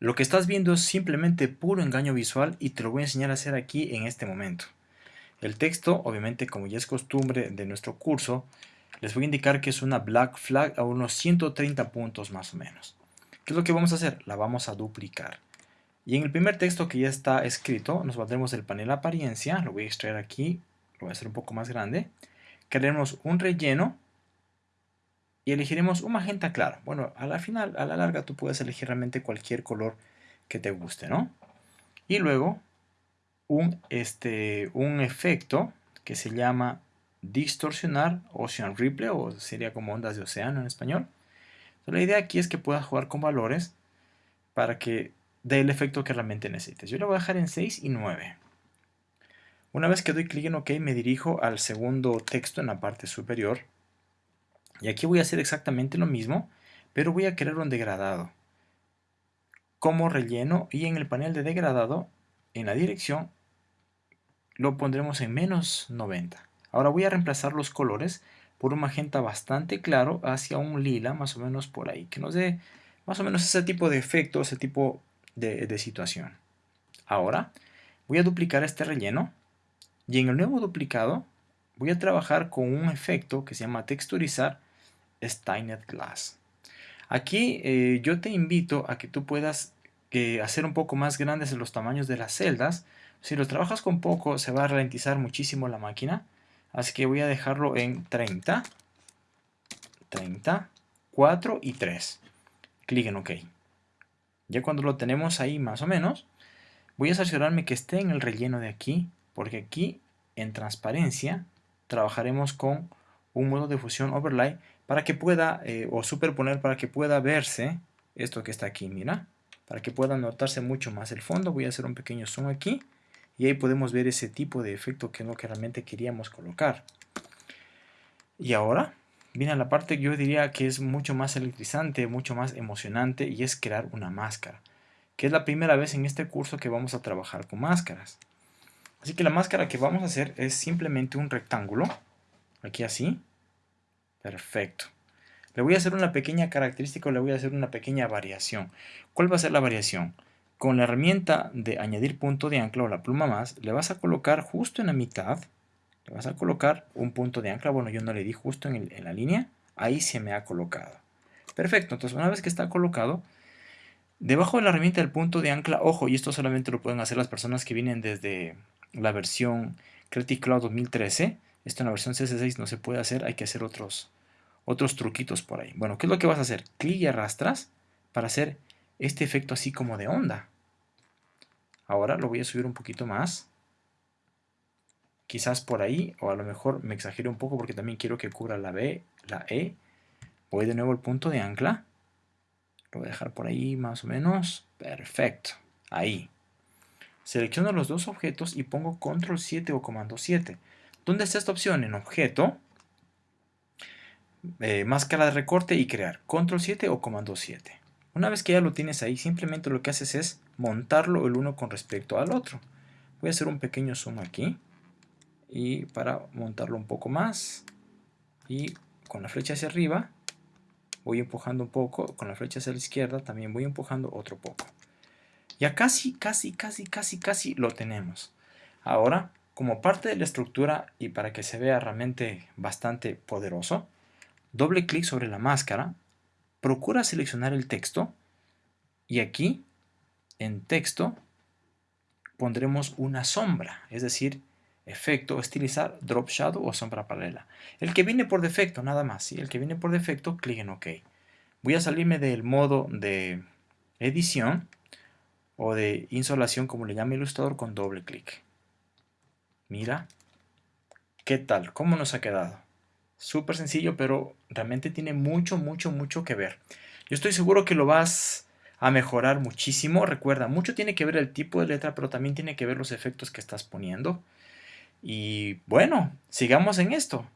Lo que estás viendo es simplemente puro engaño visual y te lo voy a enseñar a hacer aquí en este momento. El texto, obviamente como ya es costumbre de nuestro curso, les voy a indicar que es una black flag a unos 130 puntos más o menos. ¿Qué es lo que vamos a hacer? La vamos a duplicar. Y en el primer texto que ya está escrito, nos valdremos el panel apariencia, lo voy a extraer aquí, lo voy a hacer un poco más grande. Crearemos un relleno y elegiremos un magenta claro. Bueno, a la final, a la larga, tú puedes elegir realmente cualquier color que te guste, ¿no? Y luego un, este, un efecto que se llama distorsionar Ocean Ripple, o sería como ondas de océano en español. la idea aquí es que puedas jugar con valores para que dé el efecto que realmente necesites. Yo lo voy a dejar en 6 y 9. Una vez que doy clic en OK, me dirijo al segundo texto en la parte superior. Y aquí voy a hacer exactamente lo mismo, pero voy a crear un degradado. Como relleno y en el panel de degradado, en la dirección, lo pondremos en menos 90. Ahora voy a reemplazar los colores por un magenta bastante claro hacia un lila, más o menos por ahí, que nos dé más o menos ese tipo de efecto, ese tipo de, de situación. Ahora voy a duplicar este relleno y en el nuevo duplicado voy a trabajar con un efecto que se llama texturizar Stainet Glass. Aquí eh, yo te invito a que tú puedas eh, hacer un poco más grandes los tamaños de las celdas. Si los trabajas con poco se va a ralentizar muchísimo la máquina. Así que voy a dejarlo en 30, 30, 4 y 3. Clic en OK. Ya cuando lo tenemos ahí más o menos, voy a cerciorarme que esté en el relleno de aquí, porque aquí en transparencia trabajaremos con un modo de fusión overlay para que pueda, eh, o superponer para que pueda verse esto que está aquí, mira, para que pueda notarse mucho más el fondo. Voy a hacer un pequeño zoom aquí y ahí podemos ver ese tipo de efecto que es lo que realmente queríamos colocar. Y ahora viene la parte que yo diría que es mucho más electrizante, mucho más emocionante y es crear una máscara. Que es la primera vez en este curso que vamos a trabajar con máscaras. Así que la máscara que vamos a hacer es simplemente un rectángulo. Aquí así. Perfecto. Le voy a hacer una pequeña característica, le voy a hacer una pequeña variación. ¿Cuál va a ser la variación? Con la herramienta de añadir punto de ancla o la pluma más, le vas a colocar justo en la mitad, le vas a colocar un punto de ancla, bueno yo no le di justo en, en la línea, ahí se me ha colocado. Perfecto, entonces una vez que está colocado, debajo de la herramienta del punto de ancla, ojo, y esto solamente lo pueden hacer las personas que vienen desde la versión Creative Cloud 2013, esto en la versión CS6 no se puede hacer, hay que hacer otros, otros truquitos por ahí. Bueno, ¿qué es lo que vas a hacer? Clic y arrastras para hacer este efecto así como de onda. Ahora lo voy a subir un poquito más. Quizás por ahí, o a lo mejor me exagero un poco porque también quiero que cubra la B, la E. Voy de nuevo al punto de ancla. Lo voy a dejar por ahí más o menos. Perfecto. Ahí. Selecciono los dos objetos y pongo control 7 o comando 7. ¿Dónde está esta opción? En objeto, eh, máscara de recorte y crear. Control 7 o comando 7. Una vez que ya lo tienes ahí, simplemente lo que haces es montarlo el uno con respecto al otro. Voy a hacer un pequeño zoom aquí. Y para montarlo un poco más. Y con la flecha hacia arriba, voy empujando un poco. Con la flecha hacia la izquierda también voy empujando otro poco. Ya casi, casi, casi, casi, casi lo tenemos. Ahora, como parte de la estructura y para que se vea realmente bastante poderoso, doble clic sobre la máscara procura seleccionar el texto y aquí en texto pondremos una sombra, es decir, efecto, estilizar, drop shadow o sombra paralela. El que viene por defecto, nada más, ¿sí? el que viene por defecto, clic en OK. Voy a salirme del modo de edición o de insolación, como le llama el ilustrador, con doble clic. Mira, ¿qué tal? ¿Cómo nos ha quedado? Súper sencillo, pero realmente tiene mucho, mucho, mucho que ver. Yo estoy seguro que lo vas a mejorar muchísimo. Recuerda, mucho tiene que ver el tipo de letra, pero también tiene que ver los efectos que estás poniendo. Y bueno, sigamos en esto.